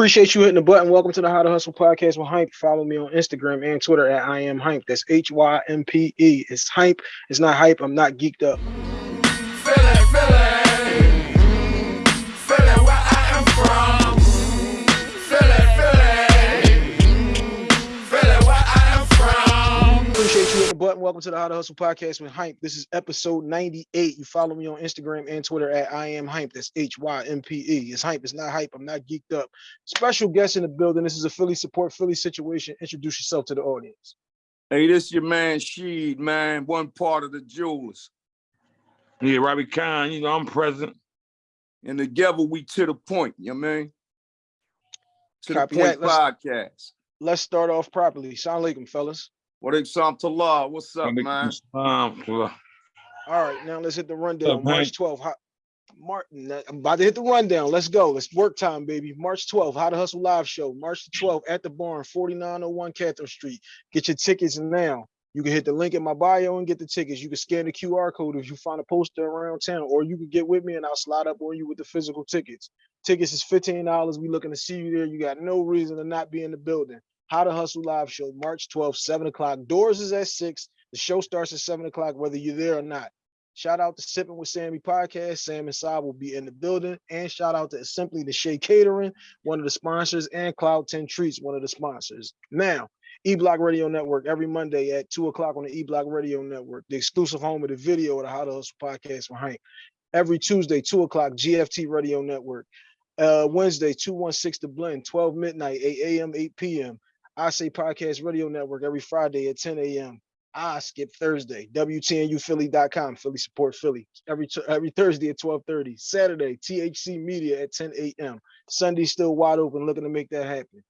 Appreciate you hitting the button. Welcome to the How to Hustle podcast with Hympe. Follow me on Instagram and Twitter at I am Hympe. That's H Y M P E. It's Hympe. It's not hype. I'm not geeked up. You hitting the button. Welcome to the How to Hustle podcast with Hympe. This is episode 98. You follow me on Instagram and Twitter at I am Hympe. That's H Y M P E. It's Hympe. It's not hype. I'm not geeked up. Special guest in the building. This is a Philly support Philly situation. Introduce yourself to the audience. Hey, this is your man Sheed, man, one part of the jewelers. Yeah, Robbie Khan, you know, I'm present. And together we to the point, you know what I mean? To Copy the point that. Let's- podcast. Let's start off properly. Salaam alaikum, fellas. What up, to law? What's up, man? Um, All right, now let's hit the rundown. Up, March 12th. How, Martin, uh, I'm about to hit the rundown. Let's go. Let's work time, baby. March 12th, How to Hustle Live Show. March 12th at the barn, 4901 Catherine Street. Get your tickets now. You can hit the link in my bio and get the tickets. You can scan the QR code if you find a poster around town, or you can get with me and I'll slide up on you with the physical tickets. Tickets is $15. We looking to see you there. You got no reason to not be in the building. How to Hustle Live Show, March 12th, 7 o'clock. Doors is at 6. The show starts at 7 o'clock, whether you're there or not. Shout out to Sipping with Sammy podcast. Sam and Saab will be in the building. And shout out to Simply the Shea Catering, one of the sponsors, and Cloud 10 Treats, one of the sponsors. Now, E Block Radio Network every Monday at 2 o'clock on the E Block Radio Network, the exclusive home of the video of the How to Hustle podcast Hank. Every Tuesday, 2 o'clock, GFT Radio Network. Uh, Wednesday, 216 to Blend, 12 midnight, 8 a.m., 8 p.m. I Say Podcast Radio Network every Friday at 10 a.m. I skip Thursday. WTNUphilly.com. Philly support Philly. Every every Thursday at 12:30. Saturday, THC Media at 10 a.m. Sunday still wide open, looking to make that happen.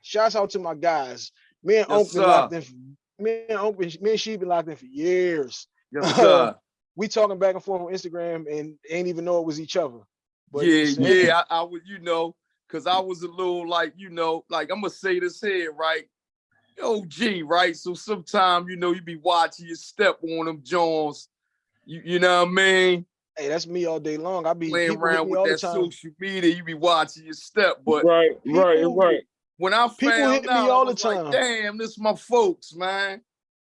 Shouts out to my guys. Me and Yes, been locked in. For, me and been- me and she been locked in for years. Yes, sir. We talking back and forth on Instagram and ain't even know it was each other. But yeah, yeah. I, I was, you know, because I was a little like, you know, like I'm gonna say this here, right? OG, right? So sometimes, you know, you be watching your step on them Jones. You, you know what I mean? Hey, that's me all day long. I be Playing around me all with that social media, you be watching your step. But right, right, people- right. when I People found hit me out, all the was like, time. damn, this my folks, man.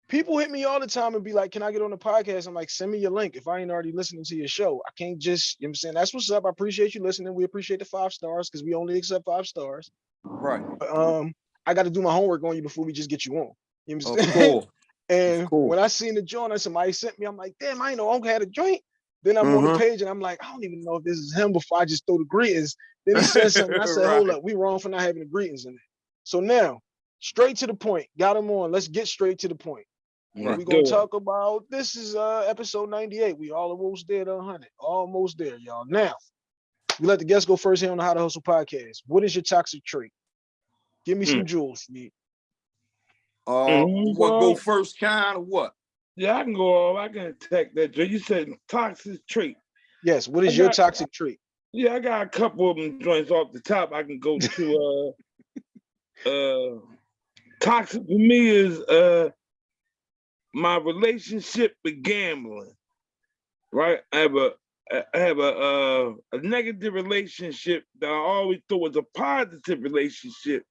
People hit me all the time and be like, Can I get on the podcast? I'm like, send me your link if I ain't already listening to your show. I can't just, you know what I'm saying? That's what's up. I appreciate you listening. We appreciate the five stars because we only accept five stars. Right. But, um, I got to do my homework on you before we just get you on. You know what I'm saying? course. and course. when I seen the joint and somebody sent me, I'm like, damn, I ain't know Uncle had a joint. Then I'm on the Mhm. page and I'm like, I don't even know if this is him before I just throw the greetings. Then he said something. I said, hold up, we wrong for not having the greetings in it. So now, straight to the point. Got him on. Let's get straight to the point. Right. We're gonna it. talk about this is uh episode 98. We all almost there to 100. Almost there, y'all. Now, we let the guests go first here on the How to Hustle podcast. What is your toxic trait? Give me some jewels. Sneak. Uh, Mhm, what go first kind or what? Yeah, I can go off. I can attack that. Joe. You said toxic trait. Yes, what is I your got- toxic trait? Yeah, I got a couple of them joints off the top. I can go to uh uh toxic for me is uh my relationship with gambling. Right? I have a I have a uh, a negative relationship that I always thought was a positive relationship.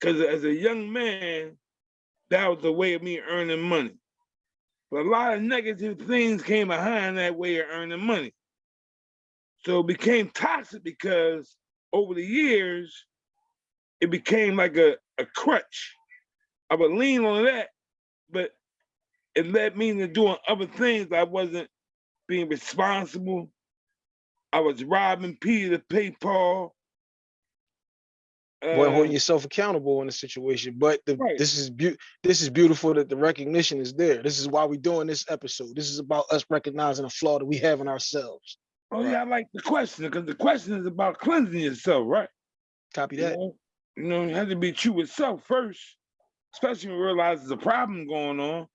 Cause as a young man, that was a way of me earning money. But a lot of negative things came behind that way of earning money. So it became toxic because over the years, it became like a, a crutch. I would lean on that, but it led me into doing other things. I wasn't being responsible. I was robbing Peter to pay Paul. Boy, Uh, holding yourself accountable in a situation. But the, Right. this is this is beautiful that the recognition is there. This is why we're doing this episode. This is about us recognizing a flaw that we have in ourselves. oh yeah, I like the question because the question is about cleansing yourself, right? Copy You that. know, you know, you have to be true with self first, especially when you realize there's a problem going on.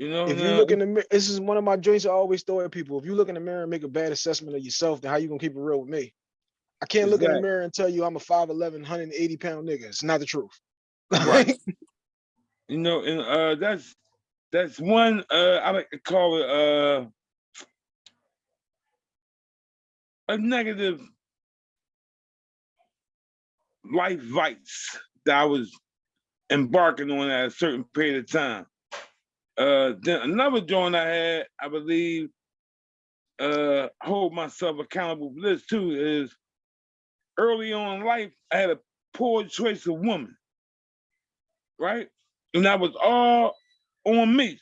You know, If you now- look in the mirror, this is one of my joints I always throw at people. If you look in the mirror and make a bad assessment of yourself, then how you gonna keep it real with me? I can't look in the mirror and tell you I'm a 5'11, 180 pound nigga. It's not the truth. Right. you know, and uh that's that's one uh I like to call it uh a negative life vice that I was embarking on at a certain period of time. Uh, then another joint I had, I believe, uh, hold myself accountable for this too, is early on in life, I had a poor choice of woman, right? And that was all on me.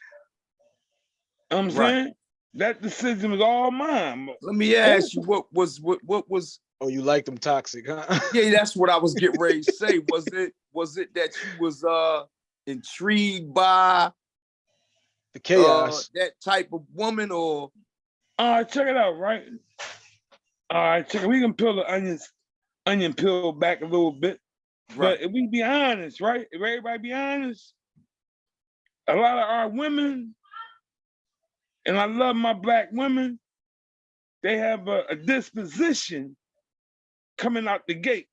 I'm Right. saying that decision was all mine. Let me ask you, what was what what was Oh, you like them toxic, huh? yeah, that's what I was getting ready to say. Was it was it that you was uh intrigued by the uh, that type of woman or All right, check it out, right? All right, check it. We can peel the onions, onion peel back a little bit. right? But if we be honest, right? If everybody be honest, a lot of our women, and I love my black women, they have a, a disposition coming out the gate.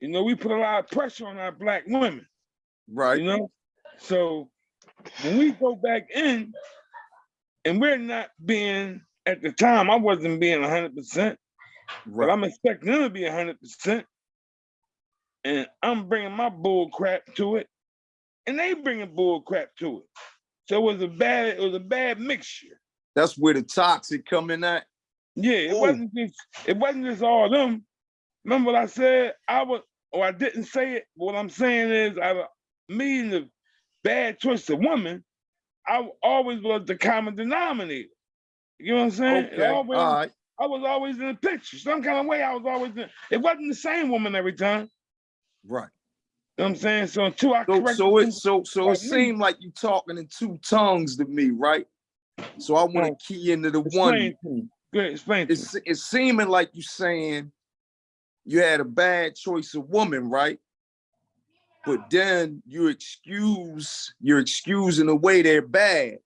You know, we put a lot of pressure on our black women, Right. you know? So when we go back in, and we're not being, at the time, I wasn't being 100%. but I'm expecting them to be hundred percent. And I'm bringing my bull crap to it, and they bringing bull crap to it. So it was a bad, it was a bad mixture. That's where the toxic coming at. Yeah, it Ooh. wasn't just, it wasn't just all them. Remember what I said? I was, or I didn't say it. What I'm saying is, I, me and the bad choice of woman, I always was the common denominator. You know what I'm saying? Okay. All always- right. I was always in the picture. Some kind of way I was always in. It wasn't the same woman every time. Right. You know what I'm saying? So until I So so it so so it me. seemed like you talking in two tongues to me, right? So I want to key into the one. explain to me. Good, explain. It's it's seeming like you saying you had a bad choice of woman, right? But then you excuse you're excusing the way they're bad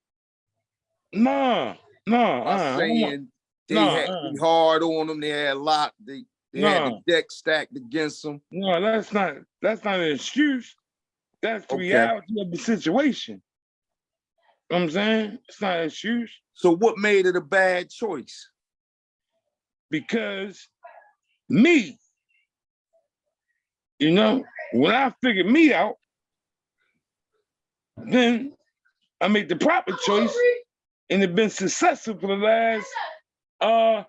No, no, by uh, saying they no, had uh. be hard on them, they had a lot, they they had the deck stacked against them. no, that's not that's not an excuse. That's the Okay. reality of the situation. You know what I'm saying? It's not an excuse So what made it a bad choice? because me, you know, when I figured me out, then I made the proper choice and it been successful for the last uh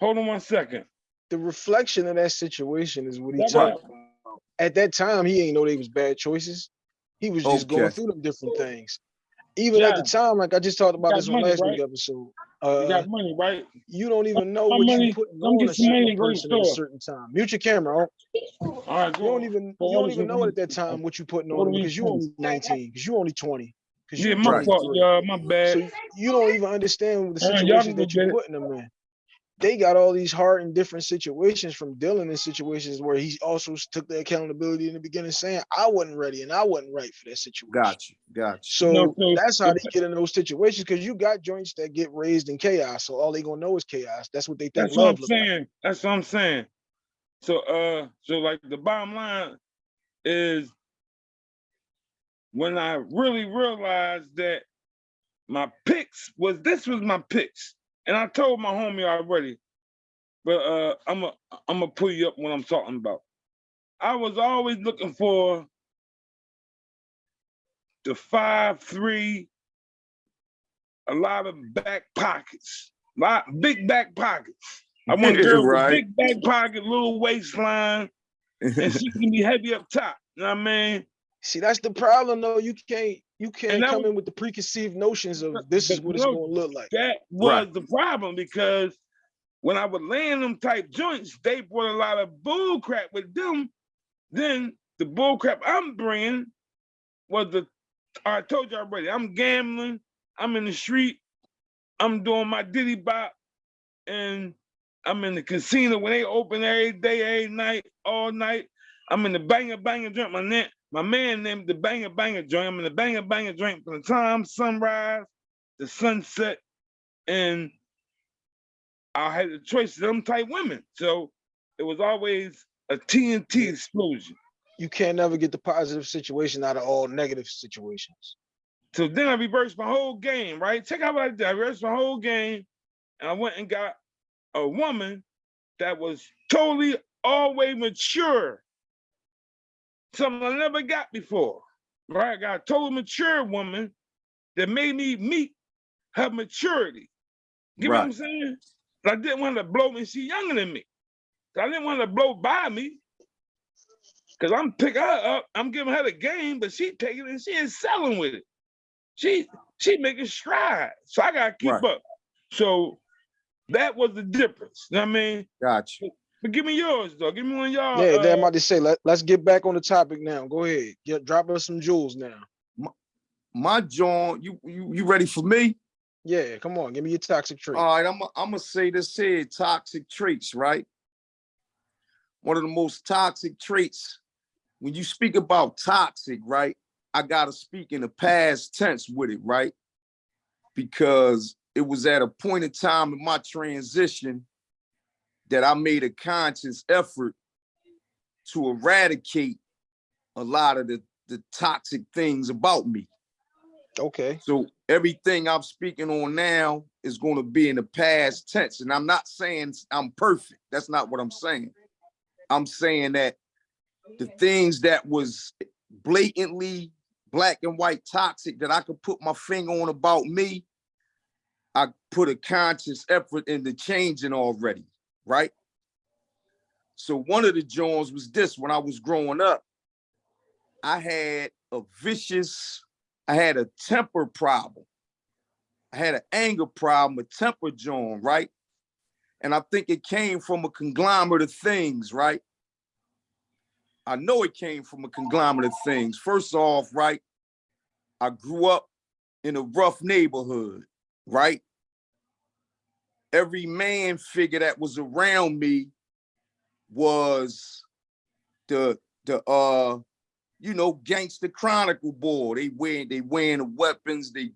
hold on one second. the reflection of that situation is what he That's talked about. At that time, he ain't know they was bad choices. He was just going through them different things. Even at the time, like I just talked about this on money, last week right? episode. You Uh, got money, right? you don't even know what money- you putting on a certain and go the person at a certain time. Mute your camera. All right, You don't even you don't even know at that time what you putting on because you only 19, because you only 20. Because Yeah, you my fault, 23. y'all. My bad. So you don't even understand the All right, y'all situations that you're putting them in. They got all these hard and different situations from dealing in situations where he also took the accountability in the beginning, saying I wasn't ready and I wasn't right for that situation. Got you, got you. So No, so- that's how they get in those situations because you got joints that get raised in chaos. So all they gonna know is chaos. That's what they think That's what I'm love look like. saying. That's what I'm saying. So uh so like the bottom line is when I really realized that my picks was this was my picks. And I told my homie already, but uh I'm a I'm gonna pull you up what I'm talking about. I was always looking for the five three, a lot of back pockets, lot big back pockets. I want Yeah, girls with big back pocket, little waistline, and she can be heavy up top. You know what I mean? See, that's the problem though. You can't you can't come was- in with the preconceived notions of this is but what it's gonna look like. That was Right. the problem because when I would land them type joints, they brought a lot of bull crap with them. Then the bull crap I'm bringing was the, I told you already, I'm gambling, I'm in the street, I'm doing my diddy bop, and I'm in the casino when they open every day, every night, all night. I'm in the banger banger joint. My net, my man named the banger banger joint. I'm in the banger banger joint from the time sunrise, the sunset, and I had the choice of them type women. So it was always a TNT explosion. You can't never get the positive situation out of all negative situations. So then I reversed my whole game, right? Check out what I did. I reversed my whole game and I went and got a woman that was totally always mature. Something I never got before. Right? I got a total mature woman that made me meet her maturity. You know what I'm Right. saying? I didn't want to blow me. She younger than me. So I didn't want to blow by me. Cause I'm picking her up, I'm giving her the game, but she taking it and she is selling with it. She she making strides. So I gotta keep Right. up. So that was the difference. You know what I mean? Got you. But give me yours though. Give me one of y'all. Yeah, damn, I'm uh, about to say, let, let's get back on the topic now. Go ahead. Get, drop us some jewels now. My John, you you you ready for me? Yeah, come on. Give me your toxic trait. All right, I'm I'm gonna say this here: toxic traits, right? One of the most toxic traits. When you speak about toxic, right? I gotta speak in the past tense with it, right? Because it was at a point in time in my transition that I made a conscious effort to eradicate a lot of the, the toxic things about me. Okay. So everything I'm speaking on now is going to be in the past tense. And I'm not saying I'm perfect. That's not what I'm saying. I'm saying that the things that was blatantly black and white toxic that I could put my finger on about me, I put a conscious effort into changing already, right? So one of the joints was this when I was growing up, I had a vicious I had a temper problem. I had an anger problem, a temper John, right? And I think it came from a conglomerate of things, right? I know it came from a conglomerate of things. First off, right? I grew up in a rough neighborhood, right? Every man figure that was around me was the the uh you know, gangster chronicle boy. They wearing they wearing the weapons, they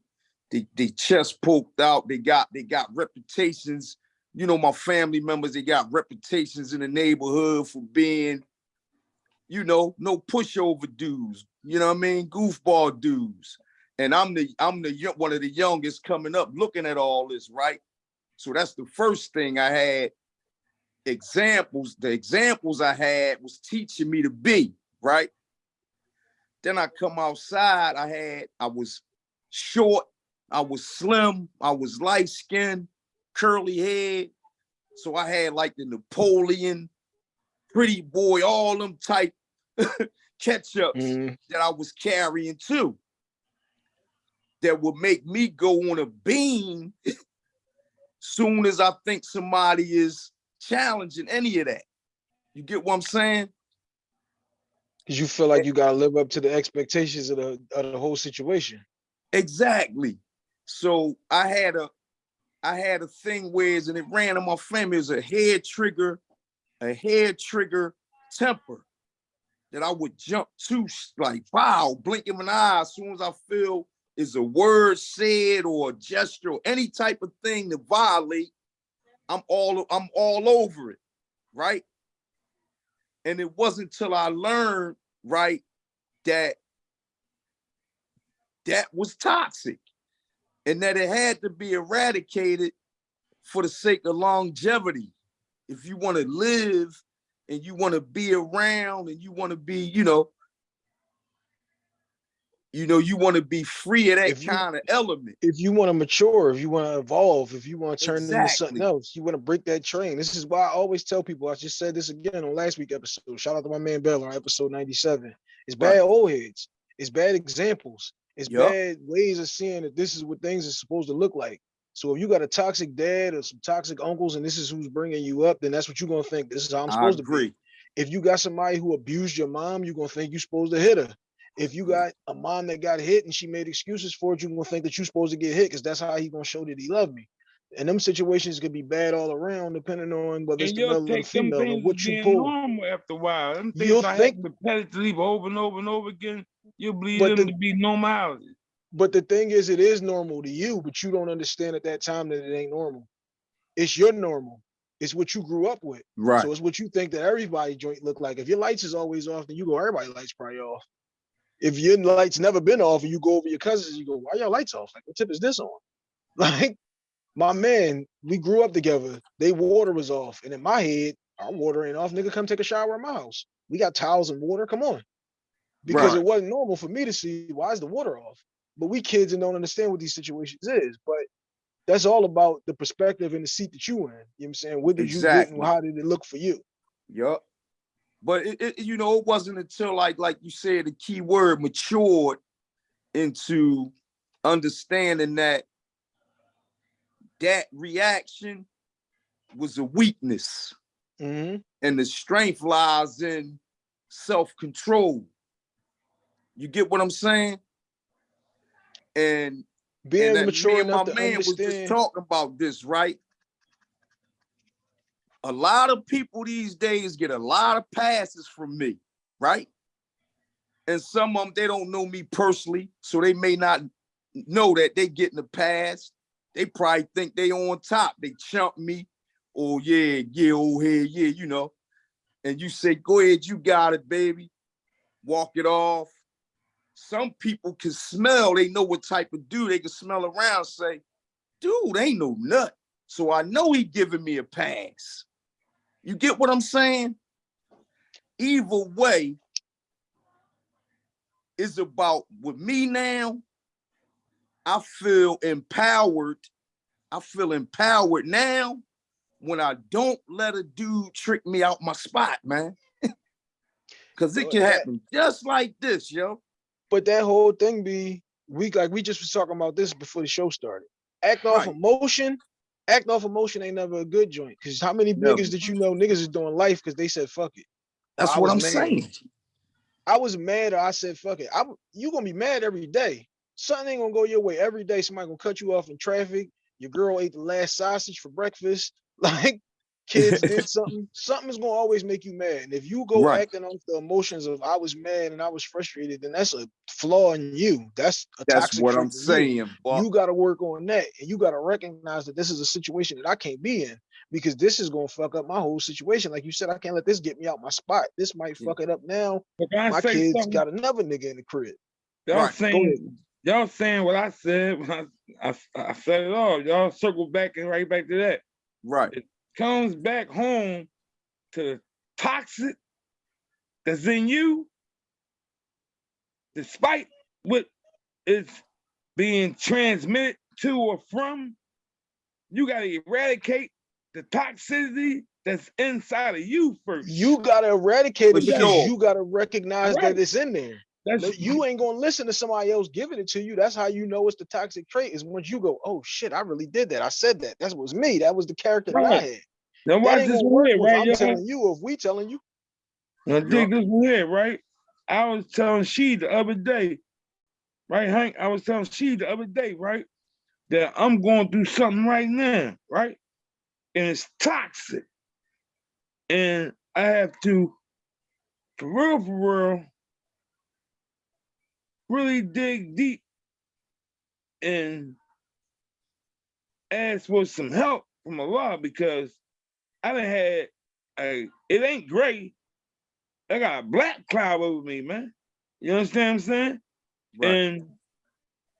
they they chest poked out, they got they got reputations. You know, my family members, they got reputations in the neighborhood for being, you know, no pushover dudes, you know what I mean? Goofball dudes. And I'm the I'm the one of the youngest coming up looking at all this, right? So that's the first thing I had examples. The examples I had was teaching me to be, right? Then I come outside, I had, I was short, I was slim, I was light skinned, curly head. So I had like the Napoleon, pretty boy, all them type catch-ups Mhm. that I was carrying too. That would make me go on a beam soon as I think somebody is challenging any of that. You get what I'm saying? Cause you feel like eh you gotta live up to the expectations of the of the whole situation. Exactly. So I had a I had a thing where and it ran in my family as a head trigger, a head trigger temper that I would jump to like wow, blinking an eye as soon as I feel is a word said or a gesture or any type of thing to violate. I'm all I'm all over it, right? And it wasn't till I learned, right, that that was toxic and that it had to be eradicated for the sake of longevity. If you want to live and you want to be around and you want to be, you know, you know, you want to be free of that If you- kind of element. If you want to mature, if you want to evolve, if you want to turn into something else, you want to break that train. This is why I always tell people. I just said this again on last week episode. Shout out to my man Bell on episode 97. It's Right. bad old heads. It's bad examples. It's Yup. bad ways of seeing that this is what things are supposed to look like. So if you got a toxic dad or some toxic uncles and this is who's bringing you up, then that's what you're gonna think. This is how I'm I supposed to be. agree. If you got somebody who abused your mom, you're gonna think you're supposed to hit her. If you got a mom that got hit and she made excuses for it, you're gonna think that you're supposed to get hit because that's how he gonna show that he loved me. And them situations could be bad all around, depending on whether it's And the you'll male or the take them female or things what as you being pull. normal after a while. Them things You'll I think- have repetitively over and over and over again. You'll believe But them the- to be normality. But the thing is, it is normal to you, but you don't understand at that time that it ain't normal. It's your normal. It's what you grew up with. Right. So it's what you think that everybody joint look like. If your lights is always off, then you go, everybody lights probably off. If your lights never been off and you go over your cousins, you go, why your lights off? Like, what tip is this on? Like, my man, we grew up together. They water was off. And in my head, Our water ain't off. Nigga, come take a shower at my house. We got towels and water. Come on. Because it wasn't normal for me to see why is the water off. But we kids and don't understand what these situations is. But that's all about the perspective and the seat that you in. You know what I'm saying? What did you get Exactly. and how did it look for you? Yup. But it, it, you know, it wasn't until like like you said, the key word matured into understanding that that reaction was a weakness hmm and the strength lies in self-control. You get what I'm saying? And Being and mature my man was just understand. talking about this, right? A lot of people these days get a lot of passes from me, right? And some of them they don't know me personally, so they may not know that they getting a pass. They probably think they on top. They chump me, oh yeah, yeah, oh hey, yeah, you know. And you say, go ahead, you got it, baby. Walk it off some people can smell, they know what type of dude they can smell around, say, dude, ain't no nut. So I know he giving me a pass. You get what I'm saying? Either way is about with me now. I feel empowered. I feel empowered now when I don't let a dude trick me out my spot, man. Cause it can happen just like this, yo. But that whole thing be we like we just was talking about this before the show started. Act off Right. emotion. Act off emotion ain't never a good joint. Cause how many Never. niggas that you know niggas is doing life because they said fuck it. That's I what I'm mad. saying. I was mad or I said fuck it. I'm you gonna be mad every day. Something ain't gonna go your way every day. Somebody gonna cut you off in traffic. Your girl ate the last sausage for breakfast. Like kids did something. Something is gonna always make you mad. And if you go Right. acting off the emotions of I was mad and I was frustrated, then that's a flaw in you. That's a That's toxic what I'm in you. saying. Buck. You got to work on that, and you got to recognize that this is a situation that I can't be in because this is gonna fuck up my whole situation. Like you said, I can't let this get me out my spot. This might Yeah. fuck it up now. But can I My kids something? got another nigga in the crib. Y'all Right, saying y'all saying what I said when I, I I said it all. Y'all circle back and right back to that. right. Comes back home to the toxic that's in you, despite what is being transmitted to or from. You gotta eradicate the toxicity that's inside of you first. You gotta eradicate it because sure. you gotta recognize Right. that it's in there. That's You ain't gonna listen to somebody else giving it to you. That's how you know it's the toxic trait. Is once you go, oh shit, I really did that. I said that. That was me. That was the character that I Right. had. now watch ain't this gonna one here, right? I'm y'all? telling you, if we telling you. Now Yup. dig this one here, right? I was telling she the other day, right, Hank? I was telling she the other day, right? That I'm going through something right now, right? And it's toxic. And I have to, for real, for real, really dig deep and ask for some help from Allah because I done had a, it ain't gray. I got a black cloud over me, man. You understand what I'm saying? Right. And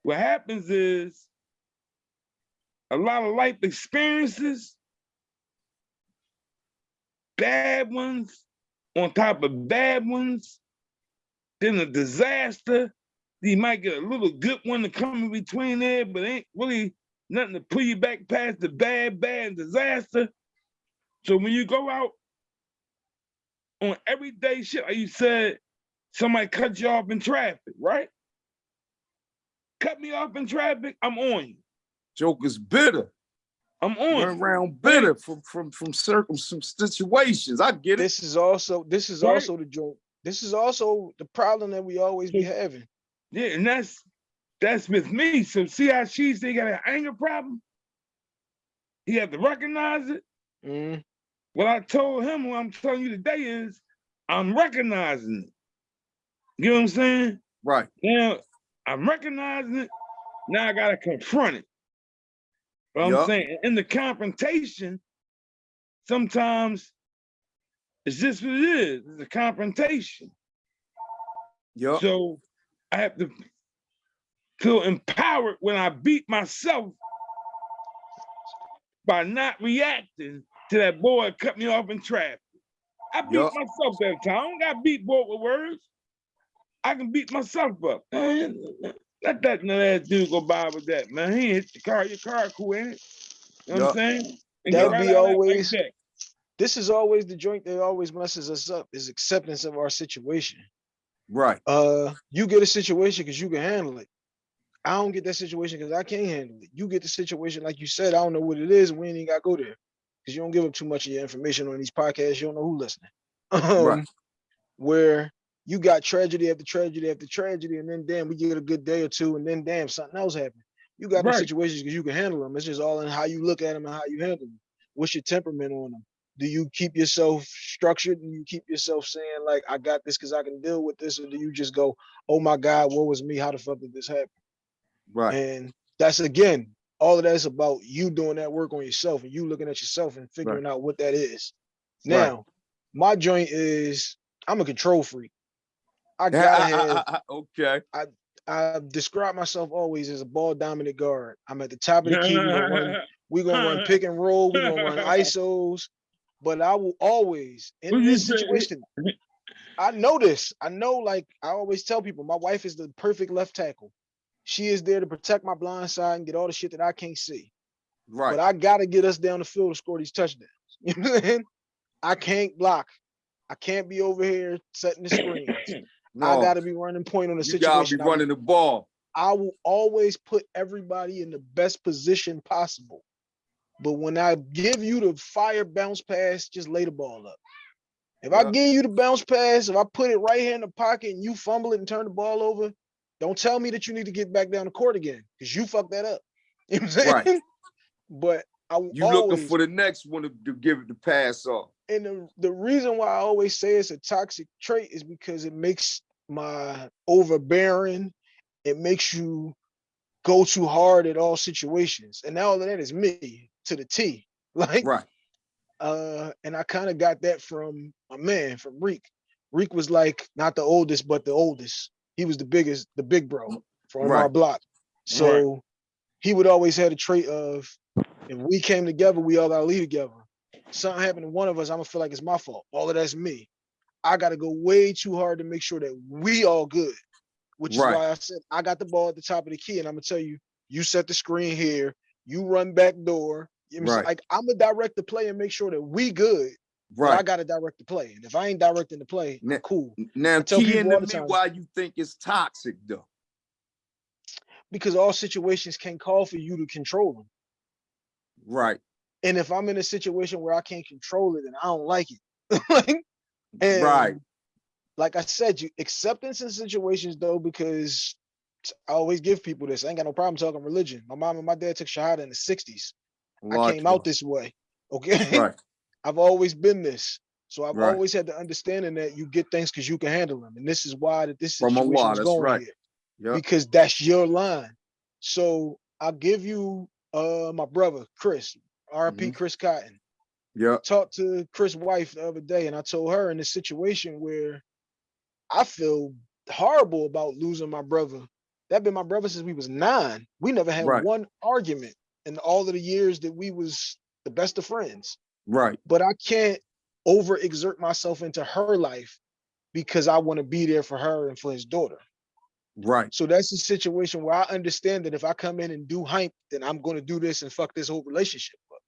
what happens is a lot of life experiences, bad ones on top of bad ones, then a disaster. You might get a little good one to come in between there, but ain't really nothing to pull you back past the bad, bad disaster. So when you go out on everyday shit, like you said, somebody cut you off in traffic, right? Cut me off in traffic, I'm on you. Joker's bitter. I'm on Run you. around bitter from from from circum some situations. I get it. This is also this is Right. also the joke. This is also the problem that we always be having. Yeah, and that's that's with me. So see how she say got an anger problem? He had to recognize it. Mm, What I told him, what I'm telling you today is I'm recognizing it. You know what I'm saying? Right. Now I'm recognizing it. Now I gotta confront it. But I'm saying in the confrontation, sometimes it's just what it is. It's a confrontation. Yup. So I have to feel empowered when I beat myself by not reacting to that boy cut me off in traffic. I beat Yup. myself that time. I don't got beat boy with words. I can beat myself up. Man, let that ass dude go by with that, man. He hit the car. Your car cool, ain't it? You know what I'm saying? And That'd get be out of that like always- that. This is always the joint that always messes us up is acceptance of our situation. Right. Uh, you get a situation because you can handle it. I don't get that situation because I can't handle it. You get the situation, like you said, I don't know what it is. We ain't even got to go there because you don't give up too much of your information on these podcasts. You don't know who listening. Right. Um, Where you got tragedy after tragedy after tragedy, and then damn, we get a good day or two, and then damn, something else happened. You got Right. situations because you can handle them. It's just all in how you look at them and how you handle them. What's your temperament on them? Do you keep yourself structured? Do you keep yourself saying like, "I got this because I can deal with this," or do you just go, "Oh my God, what was me? How the fuck did this happen?" Right. And that's again, all of that is about you doing that work on yourself and you looking at yourself and figuring out what that is. Right. Now, my joint is I'm a control freak. I gotta have okay. I describe myself always as a ball dominant guard. I'm at the top of the key. We're gonna run, we gonna run pick and roll, we're gonna run ISOs, but I will always in this situation. I know this. I know, like I always tell people, my wife is the perfect left tackle. She is there to protect my blind side and get all the shit that I can't see. Right. But I gotta get us down the field to score these touchdowns. You know what I'm saying? I can't block. I can't be over here setting the screens. no, I gotta be running point on the you gotta be situation. I will- running the ball. I will always put everybody in the best position possible. But when I give you the fire bounce pass, just lay the ball up. If I give you the bounce pass, if I put it right here in the pocket and you fumble it and turn the ball over, don't tell me that you need to get back down the court again because you fucked that up. You know what I'm Right. saying? But I You always, looking for the next one to, to give it the pass off. and the, the reason why I always say it's a toxic trait is because it makes my overbearing, it makes you go too hard at all situations. And now all of that is me to the T. Like Right. uh, and I kind of got that from my man, from Reek. Reek was like not the oldest, but the oldest. He was the biggest, the big bro from our block. So he would always have a trait of if we came together, we all gotta lead together. Something happened to one of us, I'm gonna feel like it's my fault. All of that's me. I gotta go way too hard to make sure that we all good. Which Right. is why I said I got the ball at the top of the key, and I'm gonna tell you, you set the screen here, you run back door. You know what I'm saying? Right. Like I'm gonna direct the play and make sure that we good. Right. I gotta direct the play. And if I ain't directing the play, Ne- cool. Now tell key into me time. why you think it's toxic though. Because all situations can call for you to control them. Right. And if I'm in a situation where I can't control it and I don't like it, like, and Right. like I said, you acceptance in situations though, because I always give people this. I ain't got no problem talking religion. My mom and my dad took Shahada in the 60s. I came out this way. Okay. Right. I've always been this. So I've Right. always had the understanding that you get things because you can handle them. And this is why that this From situation is going right. here. Yep. Because that's your line. So I'll give you uh my brother, Chris, RP Mhm. Chris Cotton. Yeah. talked to Chris' wife the other day, and I told her in this situation where I feel horrible about losing my brother. That been my brother since we was nine. We never had Right. one argument in all of the years that we was the best of friends. Right. But I can't overexert myself into her life because I want to be there for her and for his daughter. Right. So that's a situation where I understand that if I come in and do hype, then I'm going to do this and fuck this whole relationship up.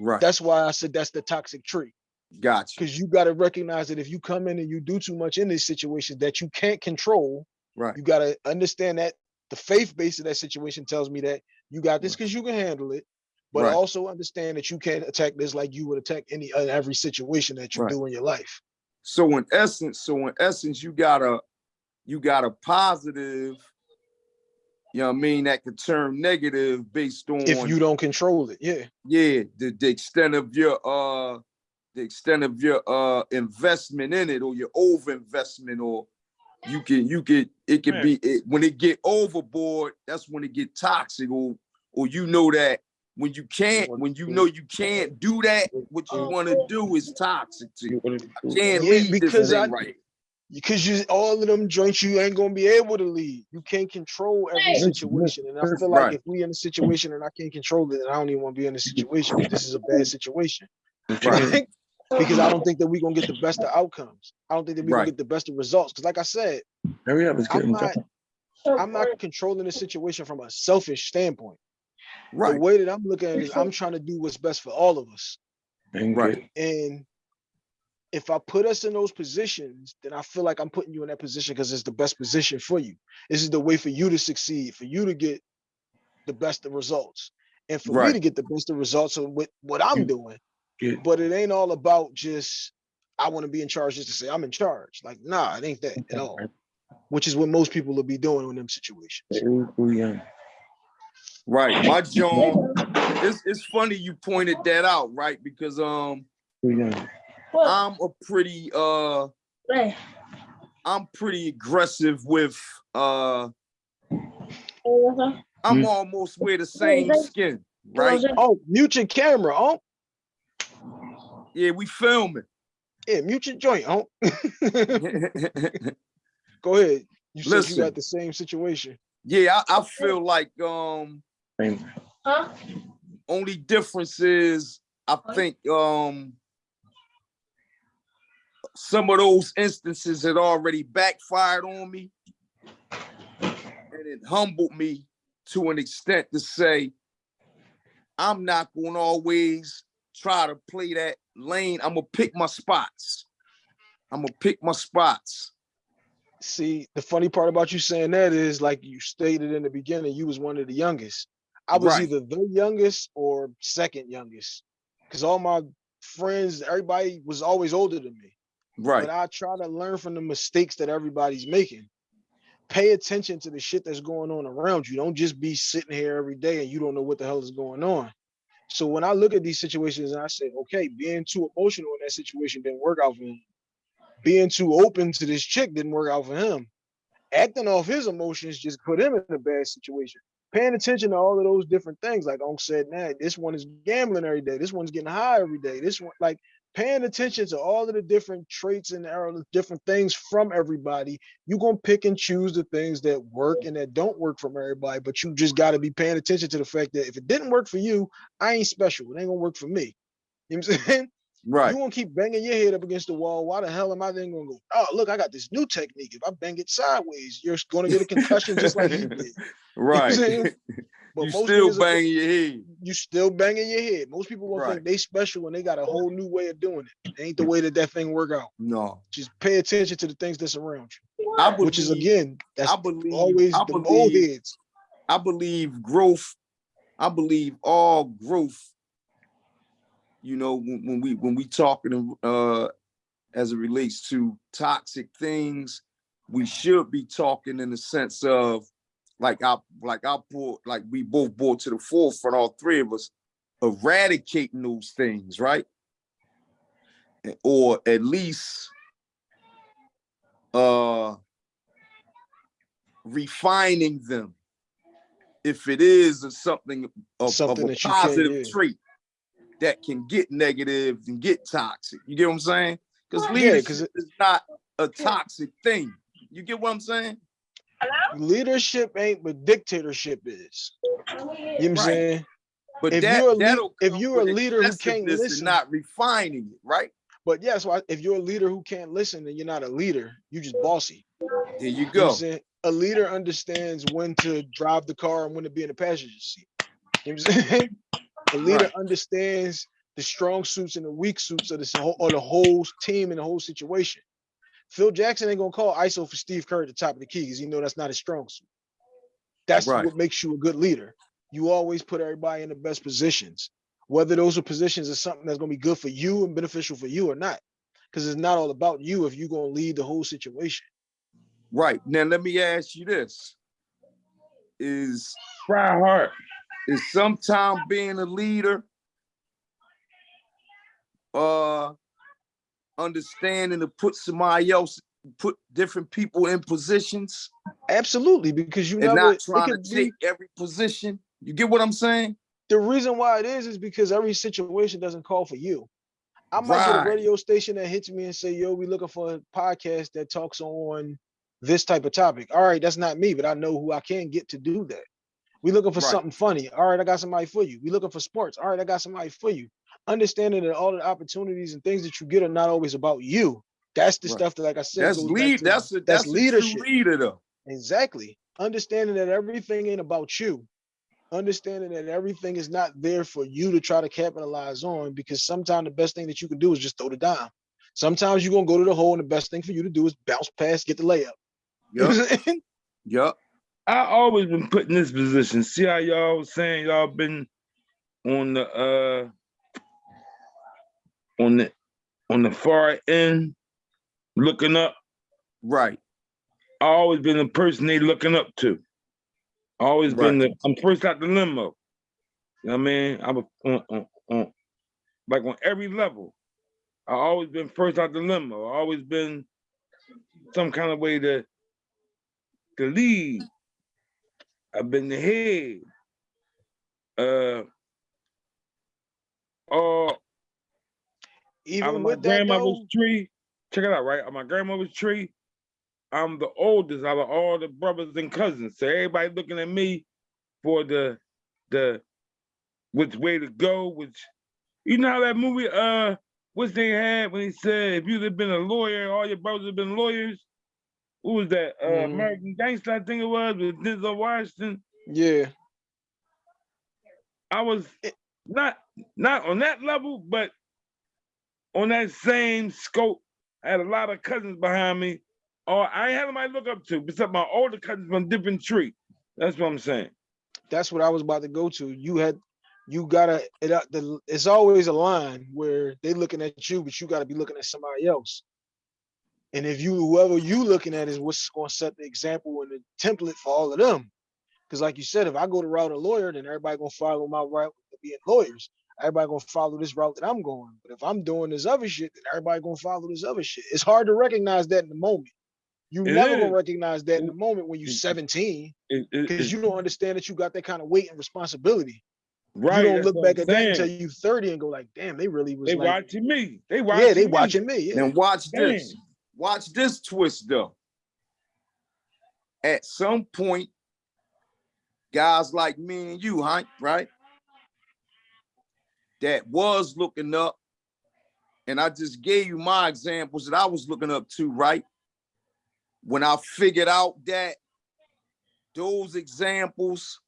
Right. That's why I said that's the toxic tree. Gotcha. because you got to recognize that if you come in and you do too much in these situations that you can't control, Right. you got to understand that the faith base of that situation tells me that you got this because you can handle it, but Right. also understand that you can't attack this like you would attack any uh, every situation that you Right. do in your life. So in essence, so in essence, you got a you got a positive, you know what I mean, that could turn negative based on If you don't control it, yeah, yeah, the, the extent of your uh the extent of your uh investment in it or your over investment or you can you could it could Yeah. be it, when it get overboard that's when it get toxic or or you know that when you can't when you know you can't do that what you uh, want to do is toxic to you can't Yeah, lead because this thing I- right because you all of them joints you ain't gonna be able to lead. You can't control every situation, and I feel like Right. if we in a situation and I can't control it, then I don't even want to be in a situation This is a bad situation. right Right? Because I don't think that we're gonna get the best of outcomes. I don't think that we're Right. gonna get the best of results. Because like I said, Hurry up, let's get I'm not. I'm not controlling the situation from a selfish standpoint. Right. The Right. way that I'm looking at it is I'm trying to do what's best for all of us. And Right. And if I put us in those positions, then I feel like I'm putting you in that position because it's the best position for you. This is the way for you to succeed, for you to get the best of results, and for me to get the best of results of what, what I'm doing. Get- But it ain't all about just I want to be in charge just to say I'm in charge. Like, nah, it ain't that at all. Which is what most people will be doing in them situations. Ooh, ooh, yeah. Right. My John, it's it's funny you pointed that out, right? Because um yeah. I'm a pretty uh I'm pretty aggressive with uh I'm Mm. almost wear the same skin, right? Oh, mute your camera. Oh, Yeah, we filming. yeah, mute your joint. Oh, go ahead. You said you got the same situation. yeah, I, I feel like um Same. only difference is I think um some of those instances had already backfired on me and it humbled me to an extent to say I'm not going to always try to play that lane. I'm gonna pick my spots. I'm gonna pick my spots. See, the funny part about you saying that is like you stated in the beginning, you was one of the youngest. I was Right. either the youngest or second youngest. Cause all my friends, everybody was always older than me. Right. But I try to learn from the mistakes that everybody's making. Pay attention to the shit that's going on around you. Don't just be sitting here every day and you don't know what the hell is going on. So when I look at these situations and I say, okay, being too emotional in that situation didn't work out for him. Being too open to this chick didn't work out for him. Acting off his emotions just put him in a bad situation. Paying attention to all of those different things, like Unc said, nah, this one is gambling every day. This one's getting high every day. This one, like paying attention to all of the different traits and different things from everybody, you're gonna pick and choose the things that work and that don't work from everybody. But you just gotta be paying attention to the fact that if it didn't work for you, I ain't special. It ain't gonna work for me. You know what I'm saying? Right. You gonna keep banging your head up against the wall. Why the hell am I then gonna go? Oh, look, I got this new technique. If I bang it sideways, you're gonna get a concussion just like he did. You know what I'm Right. saying? But you most still niggas are- banging your head. you still banging your head. Most people gonna Right. think they special when they got a whole new way of doing it. It ain't the way that that thing work out. No. Just pay attention to the things that's around you, I believe, which is again, that's I believe always I the old heads. I believe growth. I believe all growth. You know, when, when we when we talking uh as it relates to toxic things, we should be talking in the sense of like I like I brought like we both brought to the forefront, all three of us, eradicating those things, right? Or at least uh refining them if it is a something of, of Something a that you can, positive yeah. trait that can get negative and get toxic. You get what I'm saying? Because Yeah, leadership 'cause it- is not a toxic thing. You get what I'm saying? Leadership ain't but dictatorship is. You know what I'm Right. saying? But If that, you're a lead- if you're a leader who can't excessiveness and listen- not refining it, right? But yeah, so if you're a leader who can't listen, then you're not a leader. You just bossy. There you You know go. A leader understands when to drive the car and when to be in the passenger seat. You know what I'm saying? A leader Right. understands the strong suits and the weak suits of this whole or the whole team and the whole situation. Phil Jackson ain't gonna call ISO for Steve Kerr at the top of the key because he know that's not his strong suit. That's Right. what makes you a good leader. You always put everybody in the best positions, whether those are positions is something that's gonna be good for you and beneficial for you or not. Because it's not all about you if you're gonna lead the whole situation. Right. Now let me ask you this. Is Try hard. is sometime being a leader uh understanding to put somebody else put different people in positions Absolutely, because you never not trying to could be- take every position. You get what I'm saying? the reason why it is is because every situation doesn't call for you. I might get Right. a radio station that hits me and say, "Yo, we looking for a podcast that talks on this type of topic." All right, that's not me, but I know who I can get to do that. We looking for Right. something funny. All right, I got somebody for you. We looking for sports. All right, I got somebody for you. Understanding that all the opportunities and things that you get are not always about you. That's the Right. stuff that, like I said, That's lead. to- That's a that's that's, leadership. leader though. Exactly. Understanding that everything ain't about you. Understanding that everything is not there for you to try to capitalize on because sometimes the best thing that you can do is just throw the dime. Sometimes you're gonna go to the hole and the best thing for you to do is bounce past, get the layup. You know Yup. I'm saying? Yup. I always been put in this position. See how y'all was saying y'all been on the uh on the on the far end looking up. Right. I always been the person they looking up to. Always been the I'm first out the limo. You know what I mean? I'm a, on, on, on like on every level. I always been first out the limo. I always been some kind of way to to lead. I've been the head. Uh uh Even out of my with grandmother's tree. Check it out, right? On my grandmother's tree, I'm the oldest out of all the brothers and cousins. So everybody looking at me for the the which way to go, which you know how that movie uh what's they had when he said if you'd have been a lawyer, all your brothers have been lawyers. Who was that? Uh Mhm. American Gangster, I think it was, with Denzel Washington. yeah. I was not not on that level, but on that same scope. I had a lot of cousins behind me. Or I ain't had somebody to look up to, except my older cousins from different tree. That's what I'm saying. That's what I was about to go to. You had you gotta it up the it's always a line where they looking at you, but you gotta be looking at somebody else. And if you whoever you looking at is what's gonna set the example and the template for all of them. Because like you said, if I go to route a lawyer, then everybody gonna follow my route of being lawyers. Everybody gonna follow this route that I'm going. But if I'm doing this other shit, then everybody gonna follow this other shit. It's hard to recognize that in the moment. You It never is. gonna recognize that in the moment when you're 17 It- it- because you don't understand that you got that kind of weight and responsibility. right, you don't look back I'm at that until saying. you 30 and go like, damn, they really was They like, watching me. They watching me. yeah, they me. watching me. Yeah. And watch this. Watch this twist though. At some point, guys like me and you, Hank, right? That was looking up, and I just gave you my examples that I was looking up to, right? When I figured out that those examples,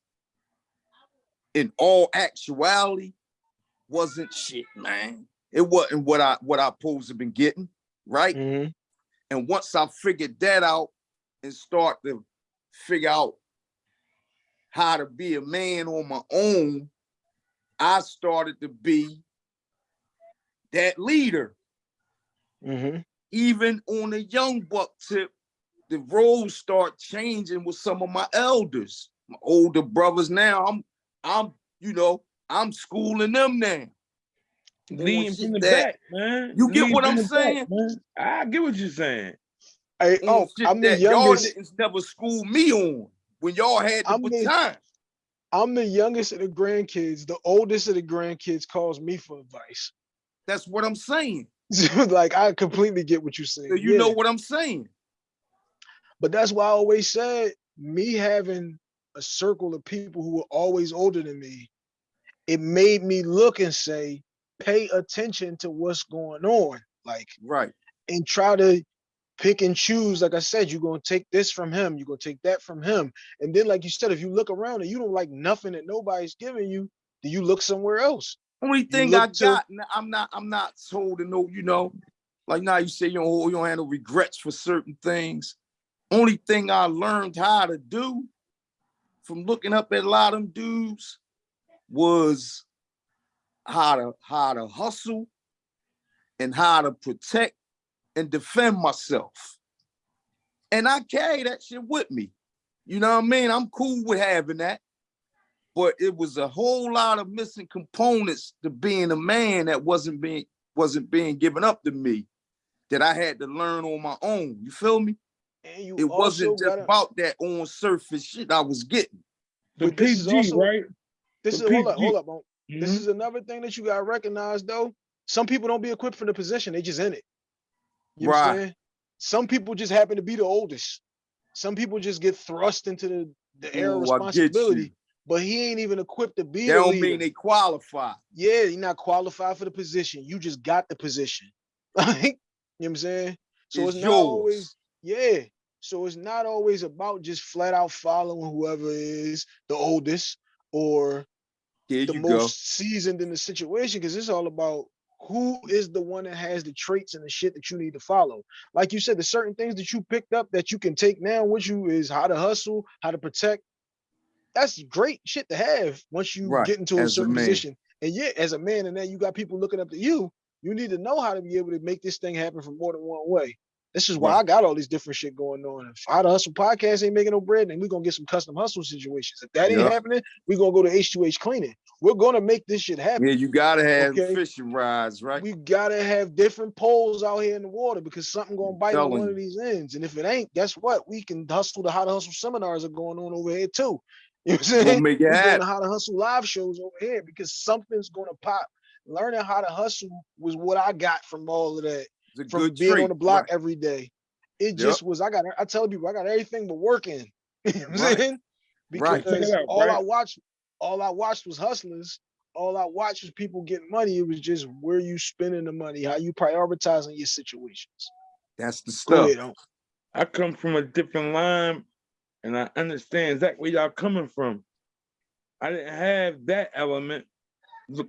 in all actuality, wasn't shit, man. It wasn't what I what I supposed to been getting, right? Mhm. And once I figured that out and start to figure out how to be a man on my own, I started to be that leader. Mhm. Even on a young buck tip, the roles start changing with some of my elders, my older brothers now. I'm, I'm, you know, I'm schooling them now. Doing Leading from the that- back, man. You get Leading what I'm the back, saying? I get what you're saying. Hey, oh, I'm the that y'all never school me on when y'all had the I'm the- baton. I'm the youngest of the grandkids. The oldest of the grandkids calls me for advice. That's what I'm saying. Like I completely get what you're saying. So you know what I'm saying. But that's why I always said me having a circle of people who were always older than me, it made me look and say, pay attention to what's going on. Like Right. and try to pick and choose. Like I said, you're gonna take this from him, you're gonna take that from him. And then, like you said, if you look around and you don't like nothing that nobody's giving you, then you look somewhere else. Only thing I to- got, I'm not, I'm not told to know, you know, like now you say you don't, hold- you don't have no regrets for certain things. Only thing I learned how to do from looking up at a lot of them dudes was how to how to hustle and how to protect and defend myself. And I carry that shit with me. You know what I mean? I'm cool with having that. But it was a whole lot of missing components to being a man that wasn't being wasn't being given up to me that I had to learn on my own. You feel me? And you It wasn't just gotta, about that on surface shit I was getting. The But this is PG, also- right? this the is hold up, hold up. Mo. This Mhm. is another thing that you gotta recognize though. Some people don't be equipped for the position, they just in it. You know what I'm Right. saying? Some people just happen to be the oldest. Some people just get thrust into the, the air of responsibility. but he ain't even equipped to be That don't leader. mean they qualify. yeah, you're not qualified for the position. You just got the position. Like, you know what I'm saying? So It's it's, not yours. always, yeah. So it's not always about just flat out following whoever is the oldest or There the most go. seasoned in the situation, because it's all about who is the one that has the traits and the shit that you need to follow. Like you said, the certain things that you picked up that you can take now with you is how to hustle, how to protect. That's great shit to have once you Right, get into a as certain man. position. And yeah, as a man, and then you got people looking up to you. You need to know how to be able to make this thing happen from more than one way. This is why Right. I got all these different shit going on. If How to Hustle podcast ain't making no bread, then we're gonna get some custom hustle situations. If that ain't Yup. happening, we're gonna go to H2H cleaning. We're gonna make this shit happen. Yeah, you gotta have Okay. fishing rods, right? We gotta have different poles out here in the water because something gonna bite on one of these ends. And if it ain't, guess what? We can hustle. The how to hustle seminars are going on over here too. You know what I'm We'll saying? make it We're doing happen. how to hustle live shows over here because something's gonna pop. Learning how to hustle was what I got from all of that from good being trait. on the block right. every day. It Yep. just was. I got. I tell people I got everything but working. You know what I'm Right. saying? Because Check it all I Brian. watched, all I watched was hustlers. All I watched was people getting money. It was just where you spending the money, how you prioritizing your situations. That's the stuff. ahead. Unc. I come from a different line and I understand exactly where y'all coming from. I didn't have that element. Look,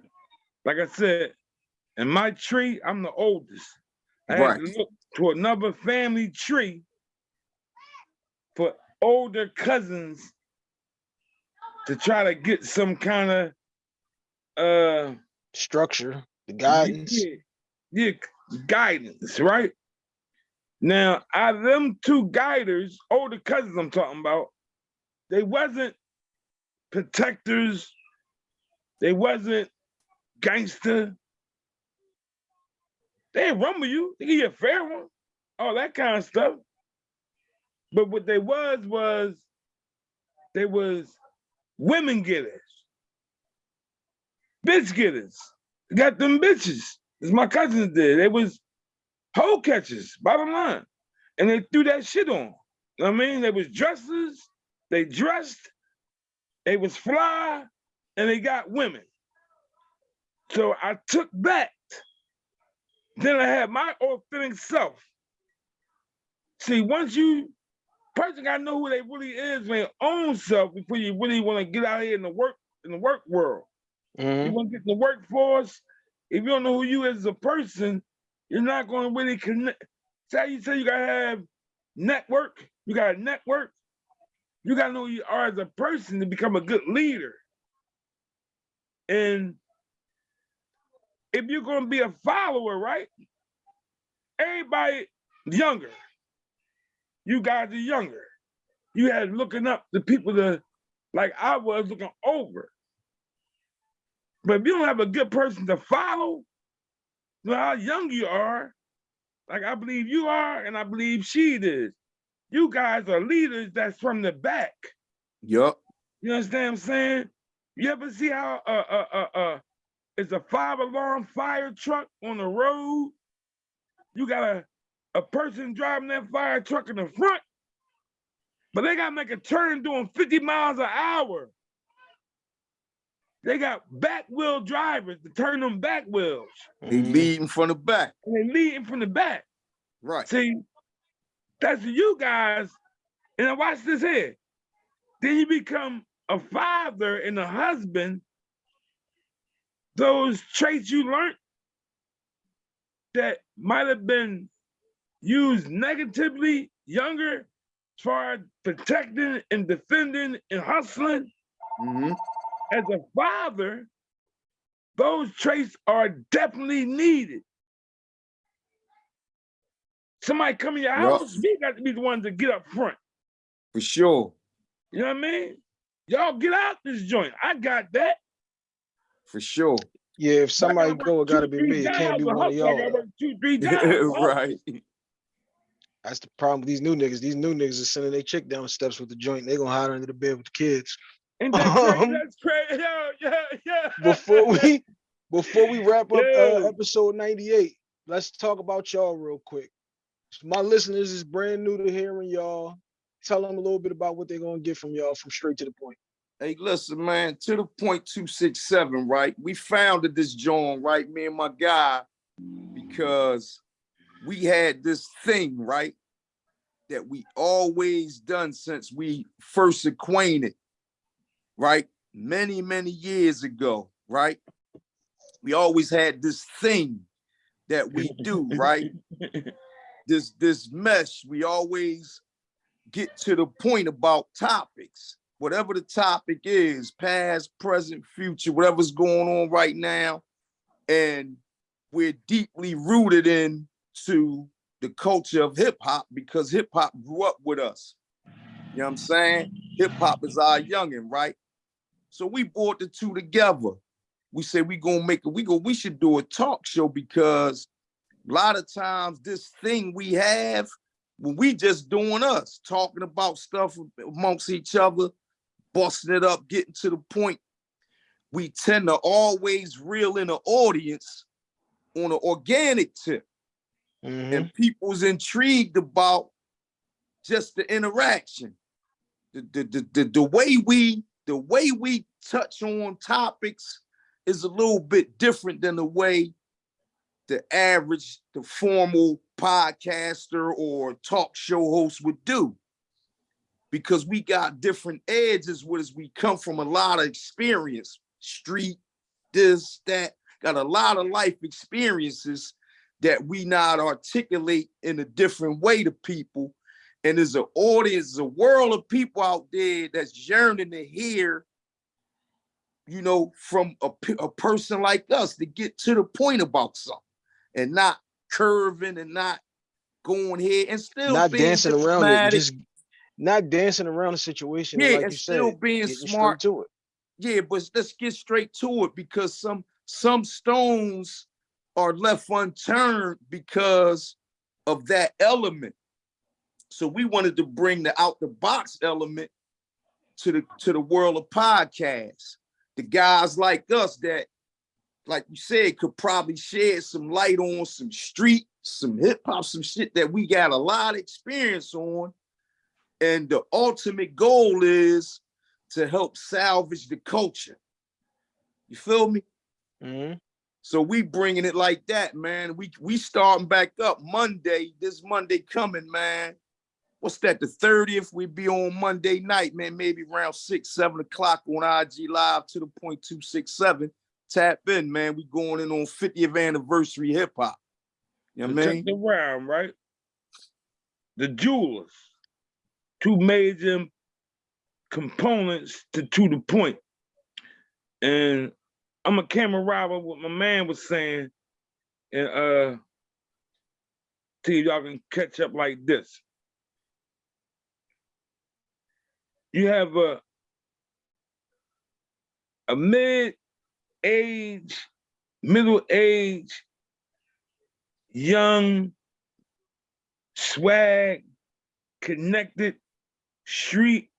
like I said, in my tree, I'm the oldest. I had to Right. look to another family tree for older cousins to try to get some kind of uh Structure, the guidance. Yeah, yeah, guidance, right? Now, out of them two guiders, older cousins I'm talking about, they wasn't protectors, they wasn't gangster. They rumble you, they give you a fair one, all that kind of stuff. But what they was was they was women getters, bitch getters. Got them bitches, as my cousins did. They was hoe catchers, bottom line. And they threw that shit on. You know I mean? They was dressers, they dressed, they was fly, and they got women. So I took that. Then I had my authentic self. See, once you person gotta know who they really is, their own self before you really want to get out here in the work in the work world. Mhm. You want to get in the workforce. If you don't know who you is as a person, you're not going to really connect. Say you say you gotta have network. You got to network. You gotta know who you are as a person to become a good leader. And if you're going to be a follower, right? Everybody younger. You guys are younger. You had looking up the people that, like I was looking over. But if you don't have a good person to follow, no how young you are, like I believe you are, and I believe she is, you guys are leaders that's from the back. Yup. You understand what I'm saying? You ever see how uh uh uh uh it's a five alarm fire truck on the road? You got a a person driving that fire truck in the front, but they gotta make a turn doing 50 miles an hour. They got back wheel drivers to turn them back wheels, They Mhm. leading from the back. and they leading from the back. Right. See, that's you guys. And now watch this here. Then you become a father and a husband. Those traits you learned that might have been used negatively younger, as far as protecting and defending and hustling, hmm as a father, those traits are definitely needed. Somebody come in your Yup. house, we got to be the ones to get up front. For sure. You know what I mean? Y'all get out this joint. I got that. For sure. Yeah, if somebody go, it gotta be me. It can't be one of hustle, I gotta y'all. work Two, three jobs. right. That's the problem with these new niggas. These new niggas are sending their chick down steps with the joint. They gonna hide under the bed with the kids. Ain't that crazy? Um, That's crazy. Yo, yeah, yeah. Before we before we wrap up uh, episode 98, let's talk about y'all real quick. My listeners is brand new to hearing y'all. Tell them a little bit about what they're gonna get from y'all from straight to the point. Hey, listen, man, to the point two six seven, right? We founded this joint, right? Me and my guy, because we had this thing, right? That we always done since we first acquainted, right? Many, many years ago, right? We always had this thing that we do, right? This this mesh, we always get to the point about topics whatever the topic is, past, present, future, whatever's going on right now. And we're deeply rooted in to the culture of hip hop because hip hop grew up with us. You know what I'm saying? Hip hop is our youngin', right? So we brought the two together. We said we gonna make it, we go, we should do a talk show because a lot of times this thing we have, when we just doing us, talking about stuff amongst each other, busting it up, getting to the point, we tend to always reel in the audience on an organic tip. Mhm. And people's intrigued about just the interaction. The, the, the, the, the way we the way we touch on topics is a little bit different than the way the average, the formal podcaster or talk show host would do because we got different edges us. We come from a lot of experience, street, this, that, got a lot of life experiences that we not articulate in a different way to people. And there's an audience, a world of people out there that's yearning to hear, you know, from a, a person like us to get to the point about something and not curving and not going here and still Not dancing around it, just not dancing around the situation. Yeah, like and you still said, being smart. to it. Yeah, but let's get straight to it because some some stones are left unturned because of that element. So we wanted to bring the out the box element to the to the world of podcasts. The guys like us that, like you said, could probably shed some light on some street, some hip hop, some shit that we got a lot of experience on. And the ultimate goal is to help salvage the culture. You feel me? Mhm. So we bringing it like that, man. We we starting back up Monday. This Monday coming, man. What's that? The 30th. We be on Monday night, man. Maybe around six, seven o'clock on IG Live to the point two six seven. Tap in, man. We going in on 50th anniversary hip hop. You know what I mean? the round, right? The jewelers, two major components to to the point. And I'm a camera robber, what my man was saying, and uh see y'all can catch up like this. You have a a mid-age, middle-age, young, swag, connected, street,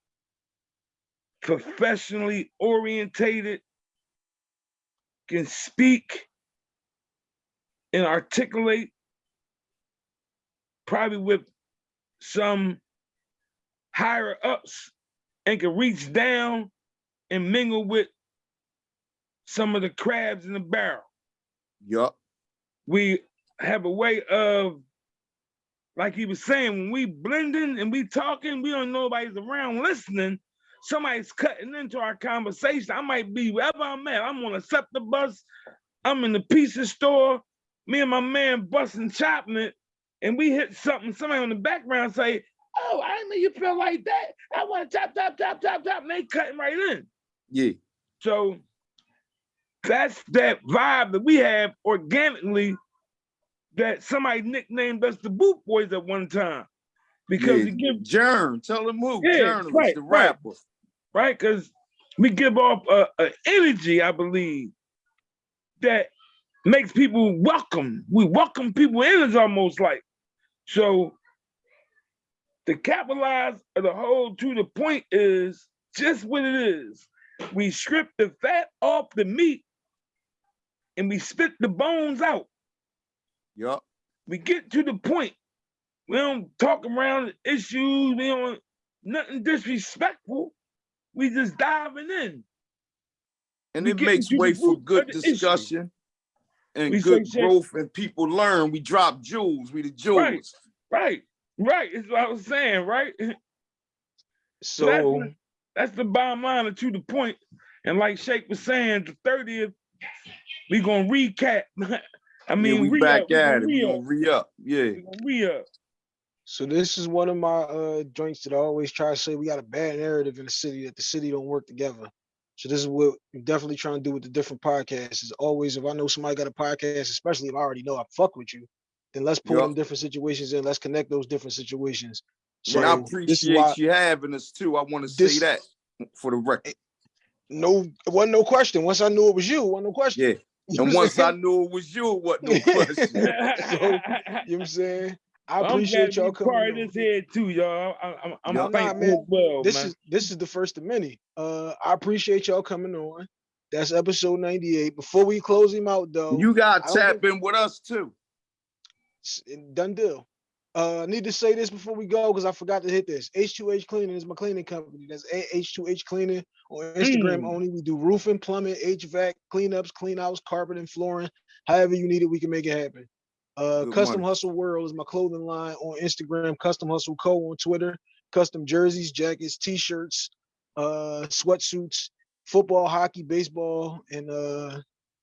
professionally orientated, can speak and articulate, probably with some higher ups, and can reach down and mingle with some of the crabs in the barrel Yup. we have a way of, like he was saying, when we blending and we talking, we don't know nobody's around listening. Somebody's cutting into our conversation. I might be wherever I'm at. I'm on a SEPTA bus. I'm in the pizza store. Me and my man busting chopping it, and we hit something. Somebody on the background say, "Oh, I didn't know you feel like that. I want to chop, chop, chop, chop, chop." And they cutting right in. Yeah. So that's that vibe that we have organically that somebody nicknamed us the Boot Boys at one time. Because yeah. give Jern, tell them who. Yeah, Journalist, right, the rapper. right? Because we give off a, a energy, I believe, that makes people welcome. We welcome people in is almost like. So to capitalize the whole to the point is just what it is. We strip the fat off the meat and we spit the bones out. Yup. we get to the point. We don't talk around issues. We don't nothing disrespectful. We just diving in. And We it makes way for good the issue. discussion and We good shit. growth, and people learn. We drop jewels. We the jewels. Right. Right, right. It's what I was saying, right? So That's the bottom line and to the point. And like Shake was saying, the 30th, we gonna recap. I mean, yeah, we back at it. We gonna re up. Yeah. we gonna re-up. So this is one of my uh joints that I always try to say we got a bad narrative in the city that the city don't work together. So this is what I'm definitely trying to do with the different podcasts. Is always if I know somebody got a podcast, especially if I already know I fuck with you, then let's pull Yup. them different situations in. Let's connect those different situations. and I So, this is appreciate why- you having us too. I want to say that for the record. No, it wasn't no question. Once I knew it was you, it wasn't no question. Yeah. And once I knew it was you, what no question. you know what I'm saying? I I'm appreciate glad y'all you part coming. of on. this head too, y'all. I- I'm, I'm Nah, nah, thankful man. well, this man. is this is the first of many. Uh, I appreciate y'all coming on. That's episode 98. Before we close him out, though, You got I tap in with us too. done deal. Uh, I need to say this before we go because I forgot to hit this. H2H Cleaning is my cleaning company. That's A- H2H Cleaning on Instagram Mm. only. We do roofing, plumbing, HVAC, cleanups, clean outs, carpet, and flooring. However you need it, we can make it happen. Uh, Good Custom money. Hustle World is my clothing line on Instagram. Custom Hustle Co on Twitter. Custom jerseys, jackets, t-shirts, uh, sweatsuits, football, hockey, baseball, and uh,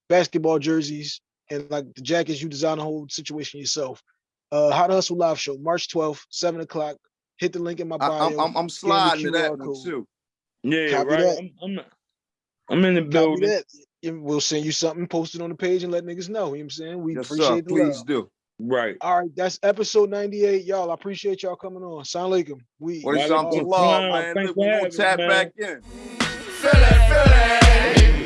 basketball jerseys, and like the jackets. You design the whole situation yourself. Uh, How to Hustle live show, March 12th, seven o'clock. Hit the link in my I, bio. am I'm, I'm sliding to that QR one code. too. Yeah, Copy right. that. I'm, I'm, I'm in the Copy building. that. And We'll send you something, post it on the page, and let niggas know. You know what I'm saying? We Yes, sir. appreciate the Please love. do. Right. All right, that's episode 98. Y'all, I appreciate y'all coming on. Sound like them. We What is Walaikum something out. love, salam. man? Thanks Look, for we gonna having me, tap man. back in. Philly, Philly.